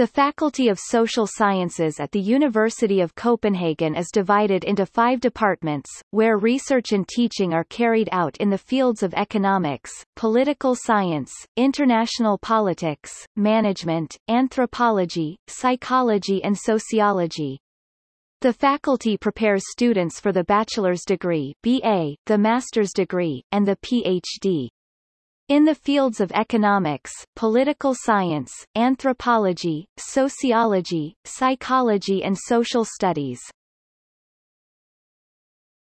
The Faculty of Social Sciences at the University of Copenhagen is divided into five departments, where research and teaching are carried out in the fields of economics, political science, international politics, management, anthropology, psychology and sociology. The faculty prepares students for the bachelor's degree BA, the master's degree, and the PhD. In the fields of economics, political science, anthropology, sociology, psychology and social studies,